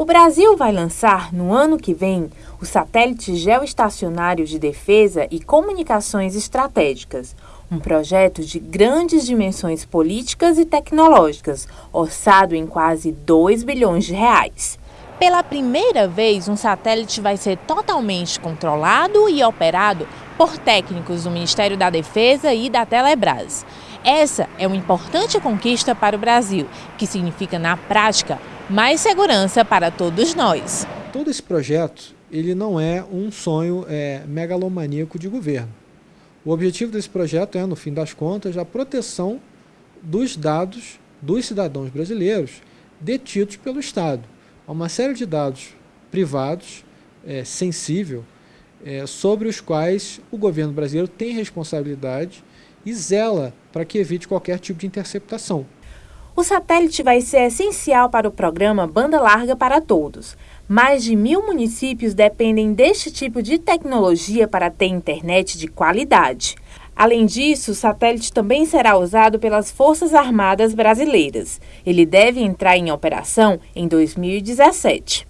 O Brasil vai lançar, no ano que vem, o satélite geoestacionário de defesa e comunicações estratégicas, um projeto de grandes dimensões políticas e tecnológicas, orçado em quase 2 bilhões de reais. Pela primeira vez, um satélite vai ser totalmente controlado e operado por técnicos do Ministério da Defesa e da Telebrás. Essa é uma importante conquista para o Brasil, que significa, na prática, mais segurança para todos nós. Todo esse projeto ele não é um sonho é, megalomaníaco de governo. O objetivo desse projeto é, no fim das contas, a proteção dos dados dos cidadãos brasileiros detidos pelo Estado. Há uma série de dados privados, é, sensível, é, sobre os quais o governo brasileiro tem responsabilidade e zela para que evite qualquer tipo de interceptação. O satélite vai ser essencial para o programa Banda Larga para Todos. Mais de mil municípios dependem deste tipo de tecnologia para ter internet de qualidade. Além disso, o satélite também será usado pelas Forças Armadas Brasileiras. Ele deve entrar em operação em 2017.